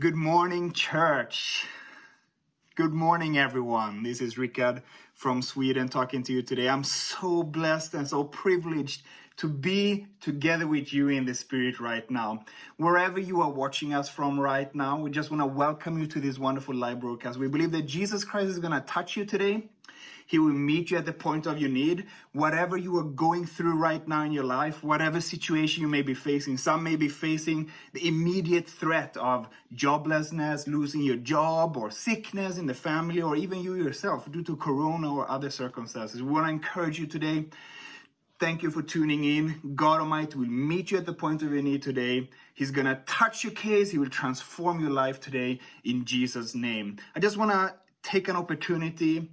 Good morning, church. Good morning, everyone. This is Rickard from Sweden talking to you today. I'm so blessed and so privileged to be together with you in the Spirit right now. Wherever you are watching us from right now, we just want to welcome you to this wonderful live broadcast. We believe that Jesus Christ is going to touch you today he will meet you at the point of your need. Whatever you are going through right now in your life, whatever situation you may be facing, some may be facing the immediate threat of joblessness, losing your job, or sickness in the family, or even you yourself due to corona or other circumstances. We want to encourage you today. Thank you for tuning in. God Almighty will meet you at the point of your need today. He's going to touch your case. He will transform your life today in Jesus' name. I just want to take an opportunity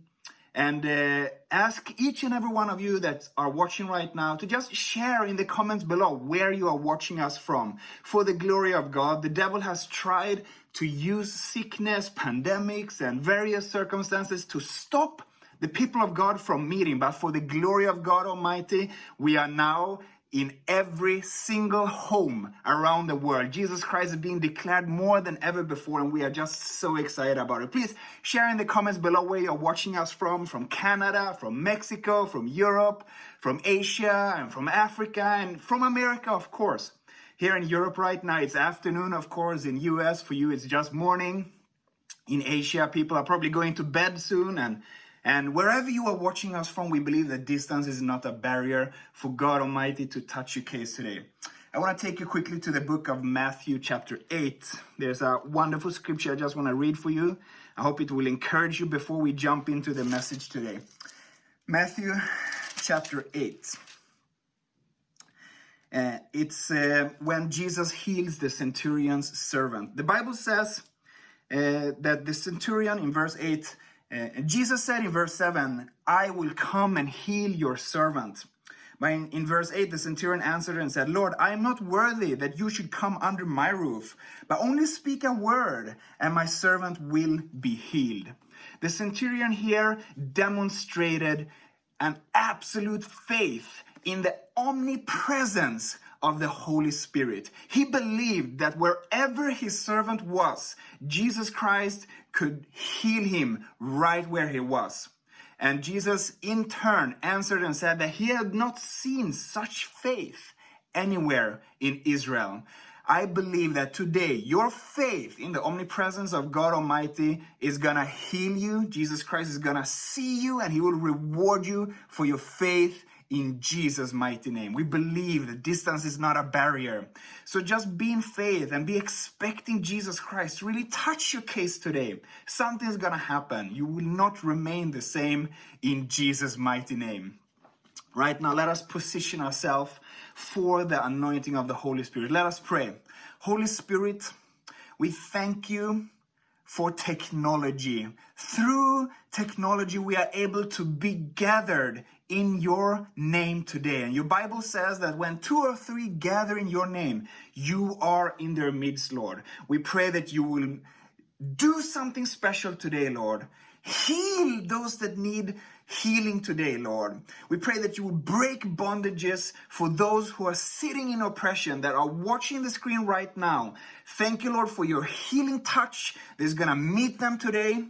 and uh, ask each and every one of you that are watching right now to just share in the comments below where you are watching us from. For the glory of God, the devil has tried to use sickness, pandemics, and various circumstances to stop the people of God from meeting. But for the glory of God Almighty, we are now in every single home around the world. Jesus Christ is being declared more than ever before, and we are just so excited about it. Please share in the comments below where you're watching us from, from Canada, from Mexico, from Europe, from Asia, and from Africa, and from America, of course. Here in Europe right now, it's afternoon, of course. In US, for you, it's just morning. In Asia, people are probably going to bed soon, and and wherever you are watching us from, we believe that distance is not a barrier for God Almighty to touch your case today. I want to take you quickly to the book of Matthew, chapter 8. There's a wonderful scripture I just want to read for you. I hope it will encourage you before we jump into the message today. Matthew, chapter 8. Uh, it's uh, when Jesus heals the centurion's servant. The Bible says uh, that the centurion in verse 8 uh, Jesus said in verse 7, I will come and heal your servant. But in, in, verse 8, the centurion answered and said, Lord, I am not worthy that you should come under my roof, but only speak a word, and my servant will be healed. The centurion here demonstrated an absolute faith in the omnipresence of the Holy Spirit. He believed that wherever his servant was, Jesus Christ could heal him right where he was. And Jesus, in turn, answered and said that he had not seen such faith anywhere in Israel. I believe that today your faith in the omnipresence of God Almighty is gonna heal you. Jesus Christ is gonna see you and he will reward you for your faith in Jesus' mighty name. We believe that distance is not a barrier. So just be in faith and be expecting Jesus Christ really touch your case today. Something's gonna happen. You will not remain the same in Jesus' mighty name. Right now, let us position ourselves for the anointing of the Holy Spirit. Let us pray. Holy Spirit, we thank you for technology. Through technology, we are able to be gathered in your name today. And your Bible says that when two or three gather in your name, you are in their midst, Lord. We pray that you will do something special today, Lord. Heal those that need healing today, Lord. We pray that you will break bondages for those who are sitting in oppression, that are watching the screen right now. Thank you, Lord, for your healing touch that's going to meet them today.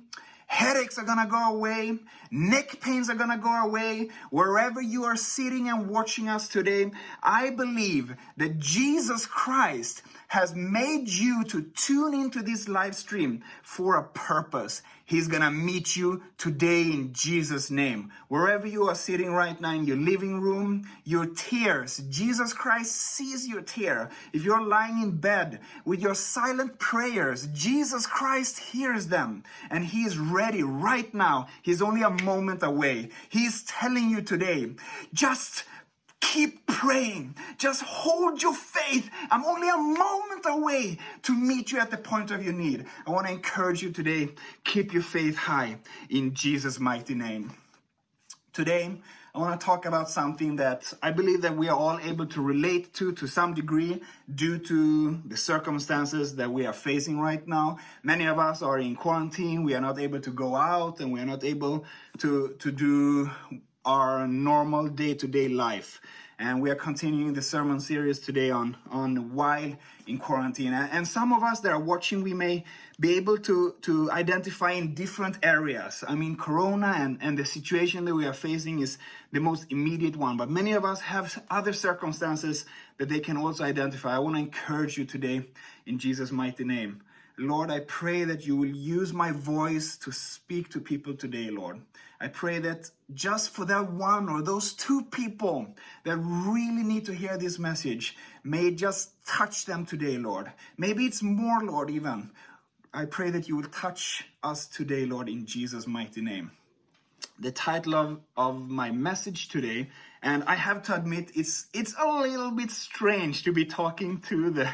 Headaches are going to go away. Neck pains are going to go away. Wherever you are sitting and watching us today, I believe that Jesus Christ has made you to tune into this live stream for a purpose. He's gonna meet you today in Jesus' name. Wherever you are sitting right now in your living room, your tears, Jesus Christ sees your tear. If you're lying in bed with your silent prayers, Jesus Christ hears them and He is ready right now. He's only a moment away. He's telling you today, just Keep praying. Just hold your faith. I'm only a moment away to meet you at the point of your need. I want to encourage you today. Keep your faith high in Jesus' mighty name. Today, I want to talk about something that I believe that we are all able to relate to to some degree due to the circumstances that we are facing right now. Many of us are in quarantine. We are not able to go out and we are not able to, to do our normal day-to-day life. and we are continuing the sermon series today on on while in quarantine. And some of us that are watching, we may be able to to identify in different areas. I mean, Corona and and the situation that we are facing is the most immediate one, but many of us have other circumstances that they can also identify. I want to encourage you today in Jesus' mighty name. Lord, I pray that you will use my voice to speak to people today, Lord. I pray that just for that one or those two people that really need to hear this message, may just touch them today, Lord. Maybe it's more, Lord, even. I pray that you will touch us today, Lord, in Jesus' mighty name. The title of, of my message today, and I have to admit, it's it's a little bit strange to be talking to the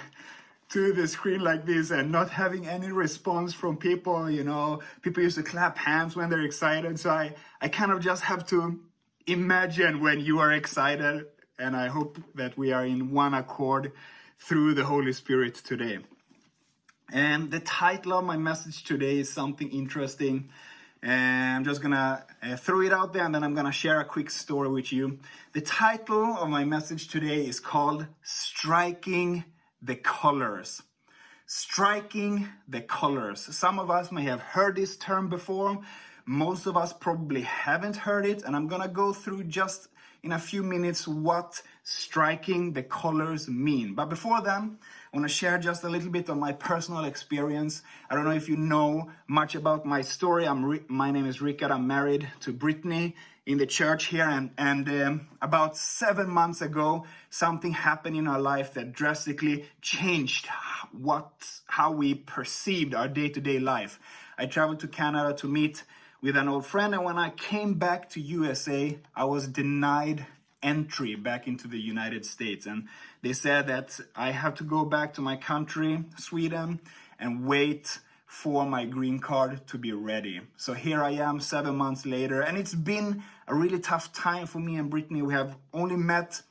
to the screen like this and not having any response from people you know. People used to clap hands when they're excited. So i i kind of just have to imagine when you are excited. And i hope that we are in one accord through the holy spirit today. And the title of my message today is something interesting. And i'm just gonna uh, throw it out there and then i'm gonna share a quick story with you. The title of my message today is called striking the colors. Striking the colors. Some of us may have heard this term before. Most of us probably haven't heard it. And I'm going to go through just in a few minutes what striking the colors mean. But before then, I want to share just a little bit of my personal experience. I don't know if you know much about my story. I'm my name is Rickard. I'm married to Brittany in the church here and, and um, about seven months ago something happened in our life that drastically changed what how we perceived our day-to-day life i traveled to canada to meet with an old friend and when i came back to usa i was denied entry back into the united states and they said that i have to go back to my country sweden and wait for my green card to be ready. So here I am seven months later, and it's been a really tough time for me and Brittany. We have only met,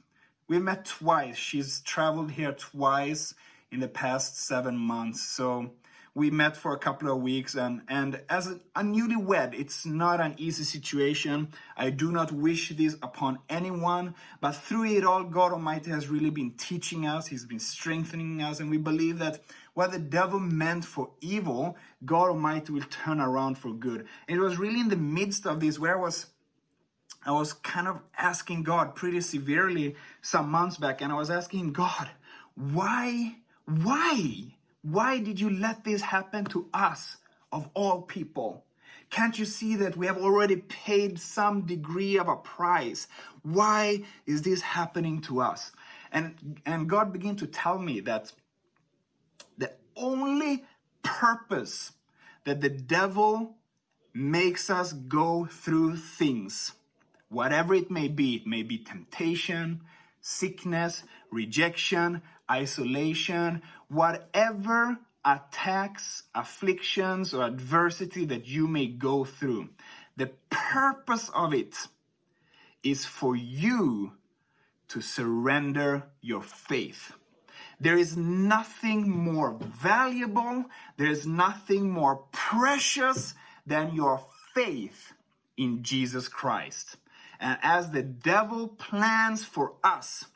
we met twice. She's traveled here twice in the past seven months. So we met for a couple of weeks and and as a, a newlywed it's not an easy situation i do not wish this upon anyone but through it all god almighty has really been teaching us he's been strengthening us and we believe that what the devil meant for evil god almighty will turn around for good and it was really in the midst of this where i was I was kind of asking God pretty severely some months back, and I was asking God, why, why why did you let this happen to us, of all people? Can't you see that we have already paid some degree of a price? Why is this happening to us? And, and God began to tell me that the only purpose that the devil makes us go through things, whatever it may be, it may be temptation, sickness, rejection, isolation, whatever attacks, afflictions, or adversity that you may go through, the purpose of it is for you to surrender your faith. There is nothing more valuable, there is nothing more precious than your faith in Jesus Christ. And as the devil plans for us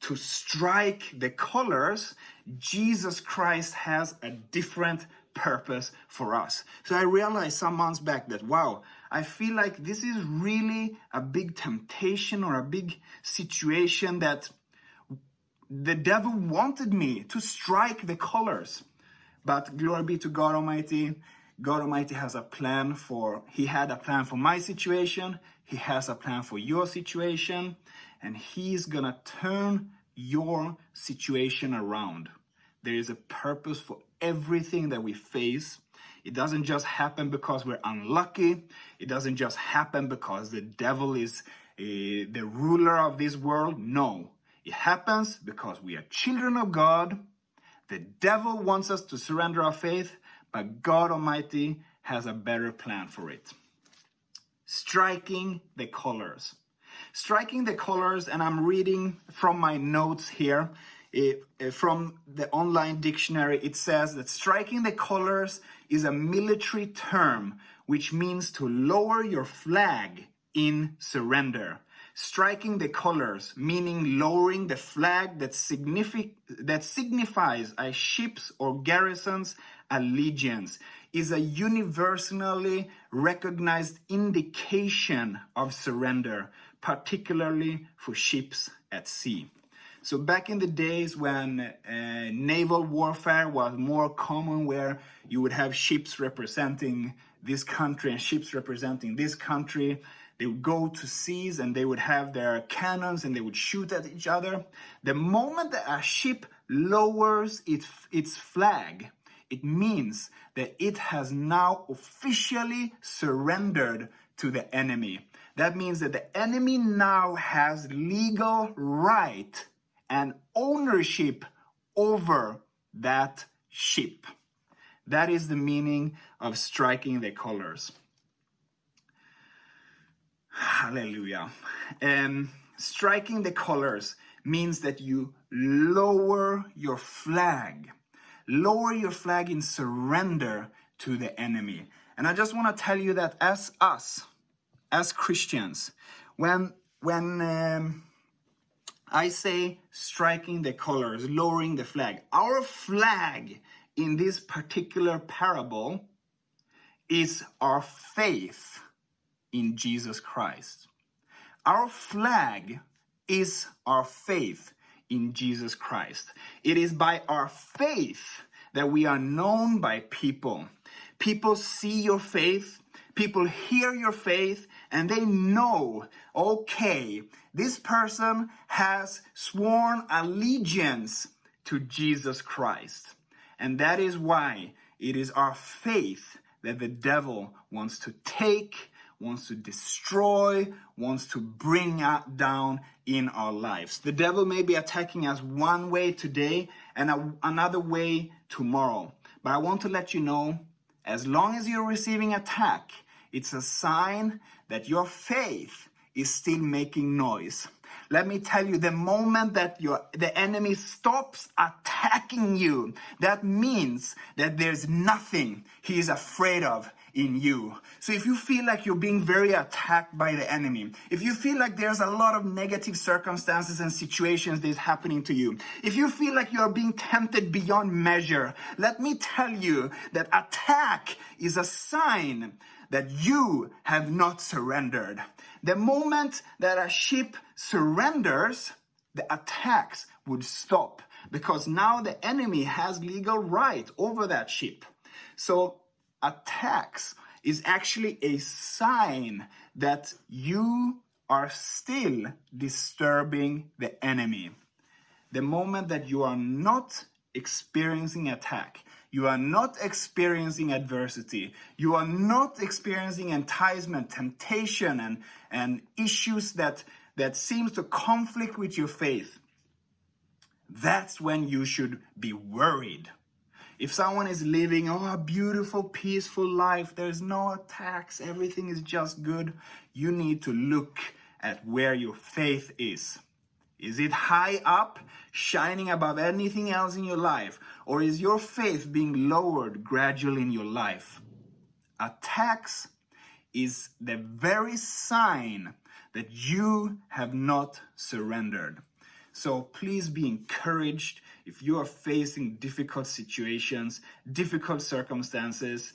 to strike the colors, Jesus Christ has a different purpose for us. So I realized some months back that, wow, I feel like this is really a big temptation or a big situation that the devil wanted me to strike the colors. But glory be to God Almighty. God Almighty has a plan for, He had a plan for my situation. He has a plan for your situation. And He's gonna turn your situation around. There is a purpose for everything that we face. It doesn't just happen because we're unlucky. It doesn't just happen because the devil is uh, the ruler of this world. No, it happens because we are children of God. The devil wants us to surrender our faith, but God Almighty has a better plan for it. Striking the colors striking the colors, and I'm reading from my notes here. It, from the online dictionary, it says that striking the colors is a military term which means to lower your flag in surrender. Striking the colors, meaning lowering the flag that, signific- that signifies a ship's or garrison's allegiance, is a universally recognized indication of surrender, particularly for ships at sea. So back in the days when uh, naval warfare was more common, where you would have ships representing this country and ships representing this country, they would go to seas and they would have their cannons and they would shoot at each other. The moment that a ship lowers its, its flag, it means that it has now officially surrendered to the enemy. That means that the enemy now has legal right and ownership over that ship. That is the meaning of striking the colors. Hallelujah. Um, striking the colors means that you lower your flag. Lower your flag in surrender to the enemy. And I just want to tell you that as us, as Christians, when when um, I say striking the colors, lowering the flag. Our flag in this particular parable is our faith in Jesus Christ. Our flag is our faith in Jesus Christ. It is by our faith that we are known by people. People see your faith, people hear your faith, and they know, okay, this person has sworn allegiance to Jesus Christ. And that is why it is our faith that the devil wants to take, wants to destroy, wants to bring down in our lives. The devil may be attacking us one way today and a, another way tomorrow. But I want to let you know as long as you're receiving attack, it's a sign that your faith is still making noise. Let me tell you, the moment that your, the enemy stops attacking you, that means that there's nothing he is afraid of in you. So if you feel like you're being very attacked by the enemy, if you feel like there's a lot of negative circumstances and situations that is happening to you, if you feel like you are being tempted beyond measure, let me tell you that attack is a sign that you have not surrendered. The moment that a ship surrenders, the attacks would stop because now the enemy has legal right over that ship. So attacks is actually a sign that you are still disturbing the enemy. The moment that you are not experiencing attack, you are not experiencing adversity. You are not experiencing enticement, temptation, and, and issues that, that seems to conflict with your faith. That's when you should be worried. If someone is living oh, a beautiful, peaceful life, there's no attacks, everything is just good, you need to look at where your faith is. Is it high up, shining above anything else in your life? Or is your faith being lowered gradually in your life? Attacks is the very sign that you have not surrendered. So please be encouraged if you are facing difficult situations, difficult circumstances.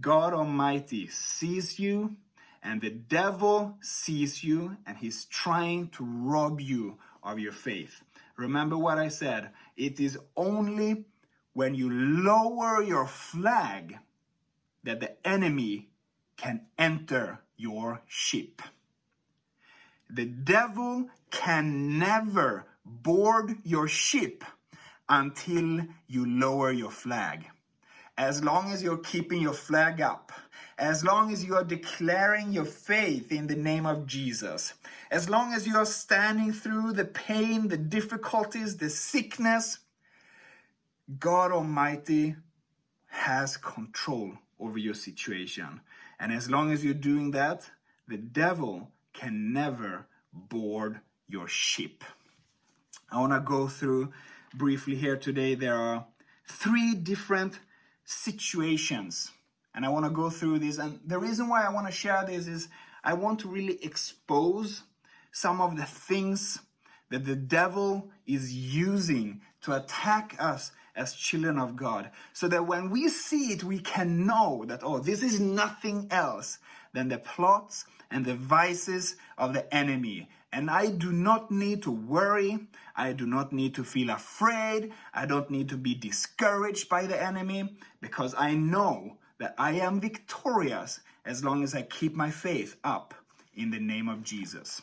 God Almighty sees you, and the devil sees you, and he's trying to rob you of your faith. Remember what I said. It is only when you lower your flag that the enemy can enter your ship. The devil can never board your ship until you lower your flag. As long as you're keeping your flag up, as long as you are declaring your faith in the name of Jesus, as long as you are standing through the pain, the difficulties, the sickness, God Almighty has control over your situation. And as long as you're doing that, the devil can never board your ship. I want to go through briefly here today. There are three different situations and I want to go through this. And the reason why I want to share this is I want to really expose some of the things that the devil is using to attack us as children of God. So that when we see it, we can know that, oh, this is nothing else than the plots and the vices of the enemy. And I do not need to worry. I do not need to feel afraid. I don't need to be discouraged by the enemy because I know that I am victorious as long as I keep my faith up in the name of Jesus.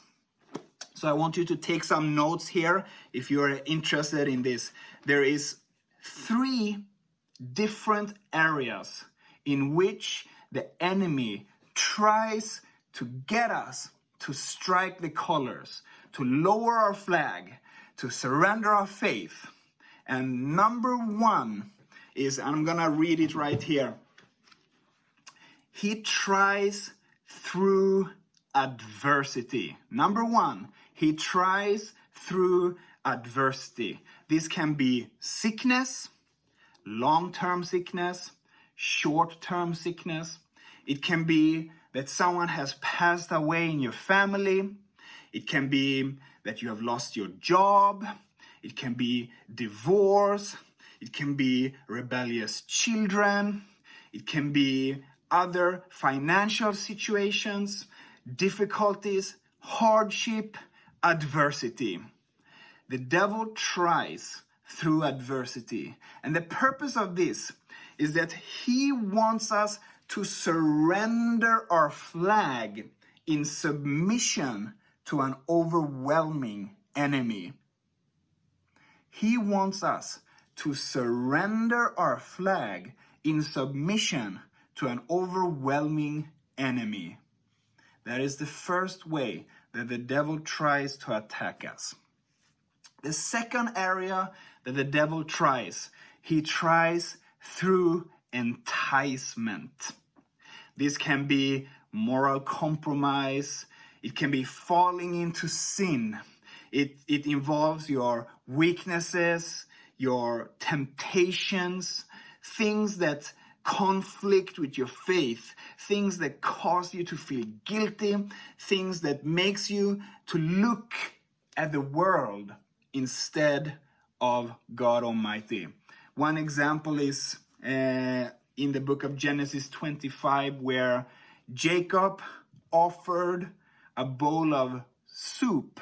So I want you to take some notes here if you're interested in this. There is three different areas in which the enemy tries to get us to strike the colors, to lower our flag, to surrender our faith. And number one is, I'm gonna read it right here. He tries through adversity. Number one, he tries through adversity. This can be sickness, long-term sickness, short-term sickness. It can be that someone has passed away in your family. It can be that you have lost your job. It can be divorce. It can be rebellious children. It can be other financial situations, difficulties, hardship, adversity. The devil tries through adversity. And the purpose of this is that he wants us to surrender our flag in submission to an overwhelming enemy. He wants us to surrender our flag in submission to an overwhelming enemy. That is the first way that the devil tries to attack us. The second area that the devil tries, he tries through enticement. This can be moral compromise, it can be falling into sin. It, it involves your weaknesses, your temptations, things that conflict with your faith, things that cause you to feel guilty, things that makes you to look at the world instead of God Almighty. One example is uh, in the book of Genesis 25 where Jacob offered a bowl of soup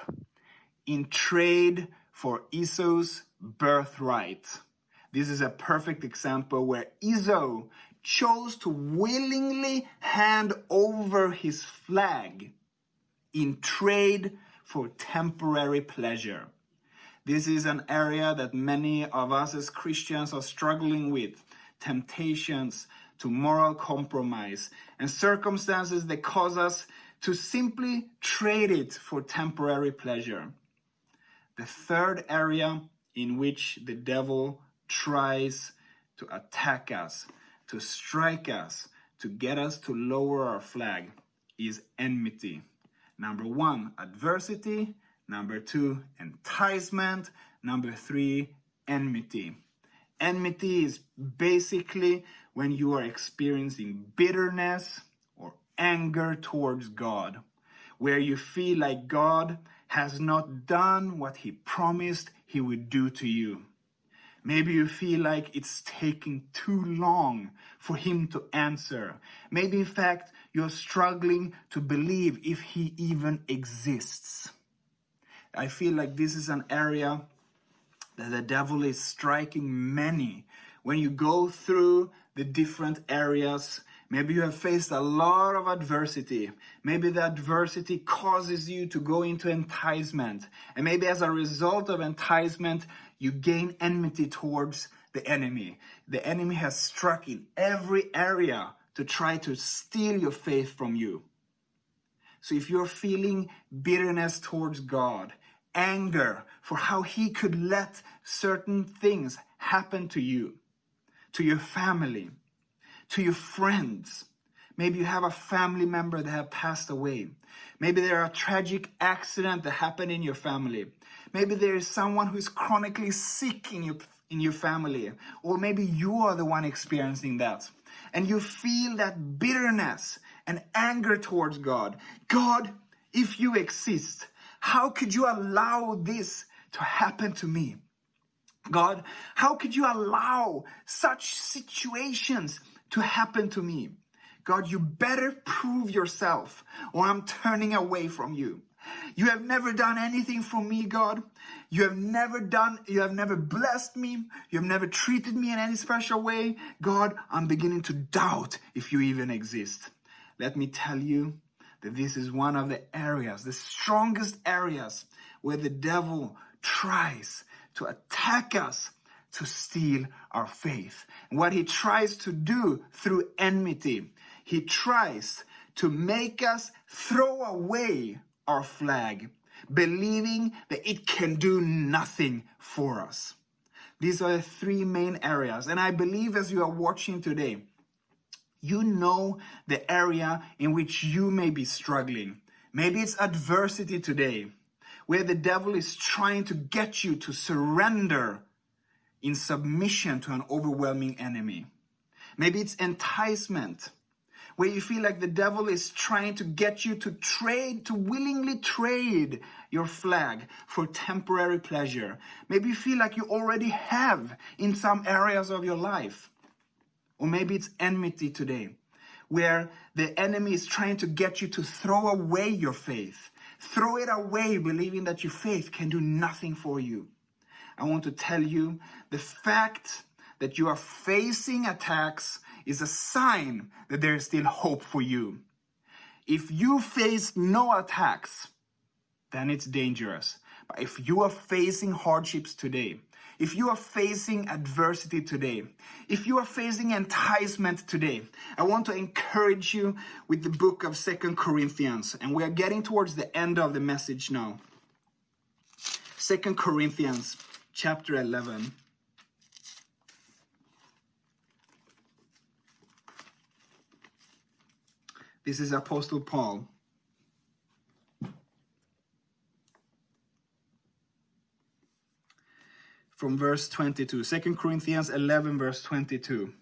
in trade for Esau's birthright. This is a perfect example where Esau chose to willingly hand over his flag in trade for temporary pleasure. This is an area that many of us as Christians are struggling with temptations to moral compromise and circumstances that cause us to simply trade it for temporary pleasure. The third area in which the devil tries to attack us, to strike us, to get us to lower our flag is enmity. Number one, adversity. Number two, enticement. Number three, enmity. Enmity is basically when you are experiencing bitterness or anger towards God, where you feel like God has not done what he promised he would do to you. Maybe you feel like it's taking too long for him to answer. Maybe in fact, you're struggling to believe if he even exists. I feel like this is an area that the devil is striking many. When you go through the different areas, maybe you have faced a lot of adversity. Maybe the adversity causes you to go into enticement. And maybe as a result of enticement, you gain enmity towards the enemy. The enemy has struck in every area to try to steal your faith from you. So if you're feeling bitterness towards God, anger for how he could let certain things happen to you, to your family, to your friends, Maybe you have a family member that have passed away. Maybe there are a tragic accident that happened in your family. Maybe there is someone who is chronically sick in your, in your family. Or maybe you are the one experiencing that. And you feel that bitterness and anger towards God. God, if you exist, how could you allow this to happen to me? God, how could you allow such situations to happen to me? God, you better prove yourself or I'm turning away from you. You have never done anything for me, God. You have never done, you have never blessed me. You have never treated me in any special way. God, I'm beginning to doubt if you even exist. Let me tell you that this is one of the areas, the strongest areas where the devil tries to attack us to steal our faith. What he tries to do through enmity, he tries to make us throw away our flag, believing that it can do nothing for us. These are the three main areas. And I believe as you are watching today, you know the area in which you may be struggling. Maybe it's adversity today, where the devil is trying to get you to surrender in submission to an overwhelming enemy. Maybe it's enticement, where you feel like the devil is trying to get you to trade, to willingly trade your flag for temporary pleasure. Maybe you feel like you already have in some areas of your life. Or maybe it's enmity today, where the enemy is trying to get you to throw away your faith. Throw it away, believing that your faith can do nothing for you. I want to tell you the fact that you are facing attacks is a sign that there is still hope for you. If you face no attacks, then it's dangerous. But if you are facing hardships today, if you are facing adversity today, if you are facing enticement today, I want to encourage you with the book of Second Corinthians. And we are getting towards the end of the message now. Second Corinthians chapter 11. This is Apostle Paul. From verse 22, 2 Corinthians 11, verse 22.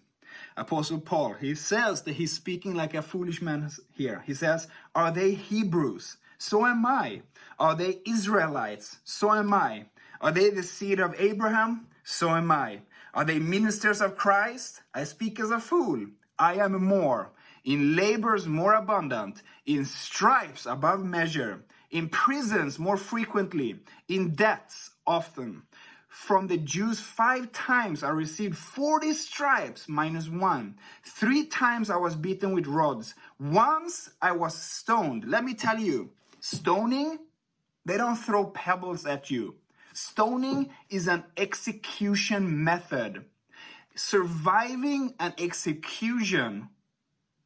Apostle Paul, he says that he's speaking like a foolish man here. He says, Are they Hebrews? So am I. Are they Israelites? So am I. Are they the seed of Abraham? So am I. Are they ministers of Christ? I speak as a fool. I am more in labors more abundant, in stripes above measure, in prisons more frequently, in debts often. From the Jews, five times I received 40 stripes minus one. Three times I was beaten with rods. Once I was stoned. Let me tell you, stoning, they don't throw pebbles at you. Stoning is an execution method. Surviving an execution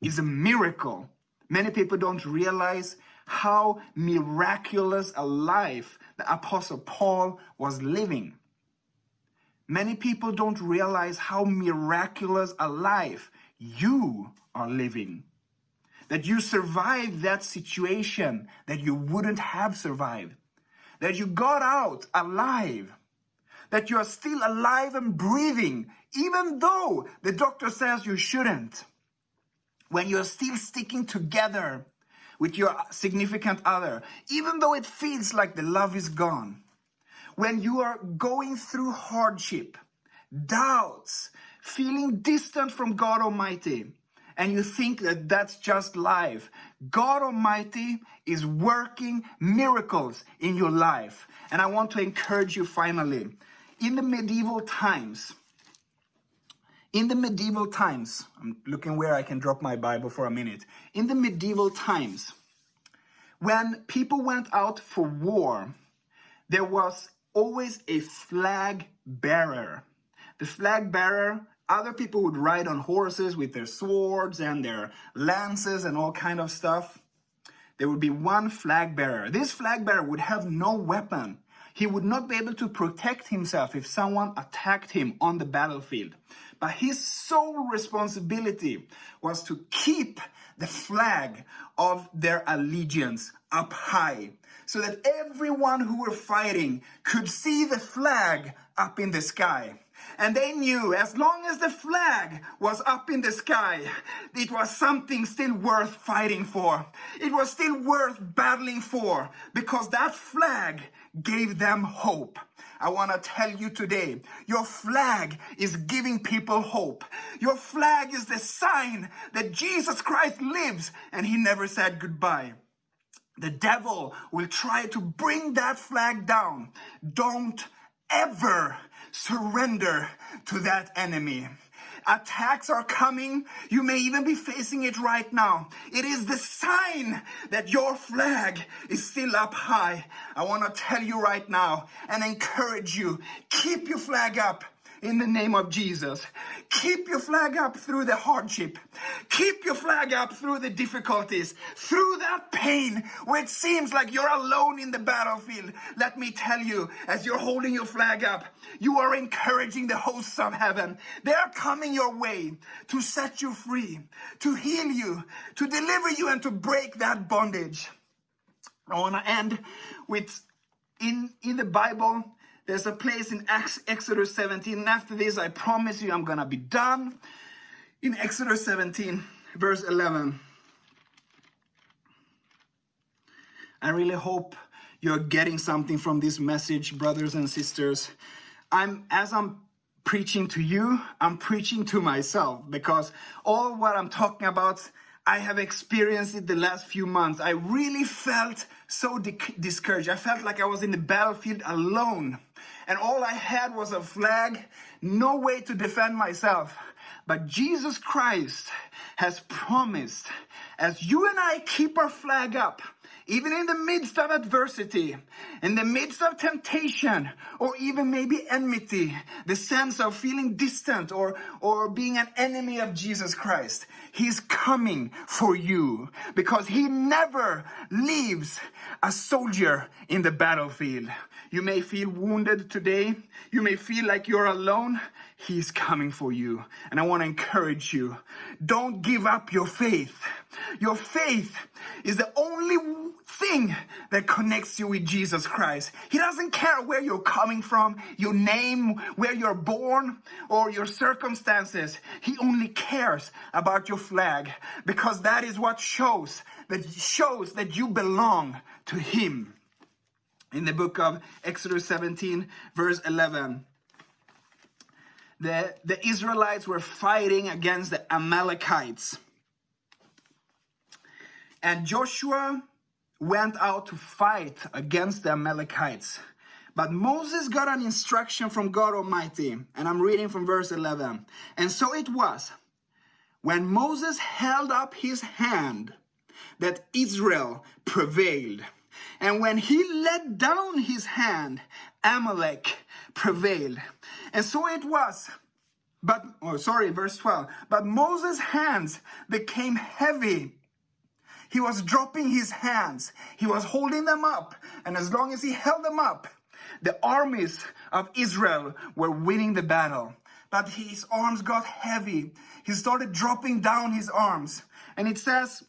is a miracle. Many people don't realize how miraculous a life the Apostle Paul was living. Many people don't realize how miraculous a life you are living. That you survived that situation that you wouldn't have survived. That you got out alive. That you are still alive and breathing, even though the doctor says you shouldn't when you're still sticking together with your significant other, even though it feels like the love is gone, when you are going through hardship, doubts, feeling distant from God Almighty, and you think that that's just life, God Almighty is working miracles in your life. And I want to encourage you finally, in the medieval times, in the medieval times, I'm looking where I can drop my Bible for a minute. In the medieval times, when people went out for war, there was always a flag bearer. The flag bearer, other people would ride on horses with their swords and their lances and all kind of stuff. There would be one flag bearer. This flag bearer would have no weapon. He would not be able to protect himself if someone attacked him on the battlefield. But his sole responsibility was to keep the flag of their allegiance up high so that everyone who were fighting could see the flag up in the sky. And they knew as long as the flag was up in the sky, it was something still worth fighting for. It was still worth battling for because that flag gave them hope. I want to tell you today, your flag is giving people hope. Your flag is the sign that Jesus Christ lives and he never said goodbye. The devil will try to bring that flag down. Don't ever surrender to that enemy. Attacks are coming. You may even be facing it right now. It is the sign that your flag is still up high. I want to tell you right now and encourage you keep your flag up in the name of Jesus. Keep your flag up through the hardship. Keep your flag up through the difficulties, through that pain where it seems like you're alone in the battlefield. Let me tell you, as you're holding your flag up, you are encouraging the hosts of heaven. They are coming your way to set you free, to heal you, to deliver you, and to break that bondage. I want to end with in in the Bible there's a place in Exodus 17. And after this, I promise you I'm going to be done. In Exodus 17, verse 11. I really hope you're getting something from this message, brothers and sisters. I'm as I'm preaching to you, I'm preaching to myself because all what I'm talking about, I have experienced it the last few months. I really felt so discouraged. I felt like I was in the battlefield alone and all I had was a flag, no way to defend myself. But Jesus Christ has promised, as you and I keep our flag up, even in the midst of adversity, in the midst of temptation, or even maybe enmity, the sense of feeling distant or, or being an enemy of Jesus Christ, He's coming for you because He never leaves a soldier in the battlefield. You may feel wounded today. You may feel like you're alone. He's coming for you. And I want to encourage you. Don't give up your faith. Your faith is the only thing that connects you with Jesus Christ. He doesn't care where you're coming from, your name, where you're born, or your circumstances. He only cares about your flag because that is what shows that shows that you belong to him in the book of Exodus 17, verse 11. The, the Israelites were fighting against the Amalekites. And Joshua went out to fight against the Amalekites. But Moses got an instruction from God Almighty, and I'm reading from verse 11. And so it was, when Moses held up his hand, that Israel prevailed. And when he let down his hand, Amalek prevailed. And so it was. But, oh, sorry, verse 12. But Moses' hands became heavy. He was dropping his hands. He was holding them up. And as long as he held them up, the armies of Israel were winning the battle. But his arms got heavy. He started dropping down his arms. And it says,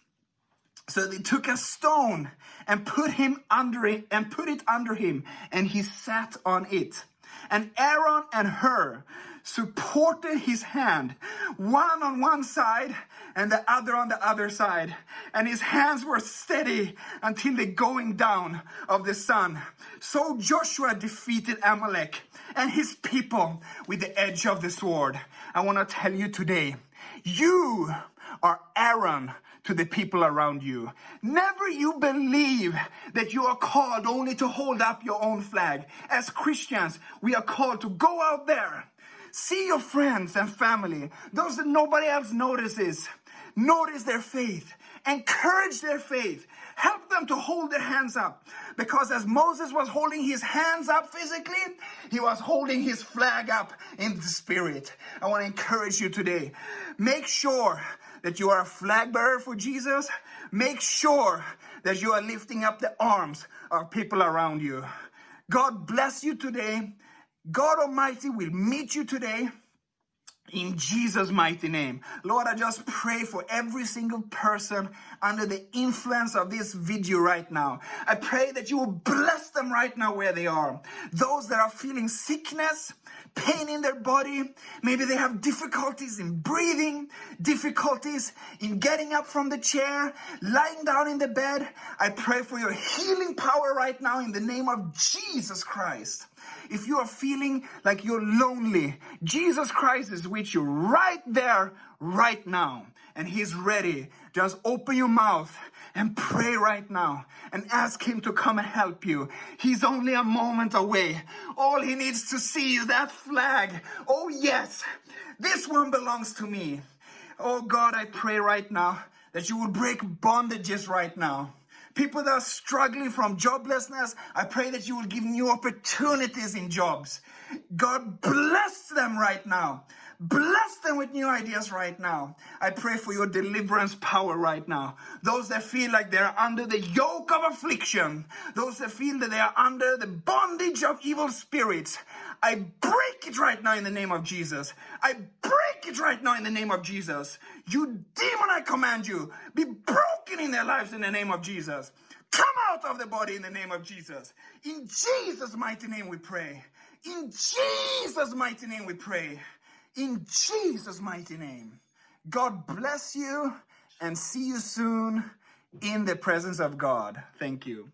so they took a stone and put him under it and put it under him, and he sat on it. And Aaron and Hur supported his hand, one on one side and the other on the other side. And his hands were steady until the going down of the sun. So Joshua defeated Amalek and his people with the edge of the sword. I want to tell you today, you are Aaron to the people around you. Never you believe that you are called only to hold up your own flag. As Christians, we are called to go out there, see your friends and family, those that nobody else notices, notice their faith, encourage their faith, help them to hold their hands up. Because as Moses was holding his hands up physically, he was holding his flag up in the spirit. I want to encourage you today. Make sure that you are a flag bearer for Jesus, make sure that you are lifting up the arms of people around you. God bless you today. God Almighty will meet you today in Jesus' mighty name. Lord, I just pray for every single person under the influence of this video right now. I pray that you will bless them right now where they are. Those that are feeling sickness, pain in their body. Maybe they have difficulties in breathing, difficulties in getting up from the chair, lying down in the bed. I pray for your healing power right now in the name of Jesus Christ. If you are feeling like you're lonely, Jesus Christ is with you right there, right now. And He's ready. Just open your mouth and pray right now and ask Him to come and help you. He's only a moment away. All He needs to see is that flag. Oh, yes, this one belongs to me. Oh, God, I pray right now that you will break bondages right now. People that are struggling from joblessness, I pray that you will give new opportunities in jobs. God bless them right now. Bless them with new ideas right now. I pray for your deliverance power right now. Those that feel like they're under the yoke of affliction, those that feel that they are under the bondage of evil spirits, I break it right now in the name of Jesus. I break it right now in the name of Jesus. You demon, I command you, be broken in their lives in the name of Jesus. Come out of the body in the name of Jesus. In Jesus' mighty name we pray. In Jesus' mighty name we pray. In Jesus' mighty name. God bless you and see you soon in the presence of God. Thank you.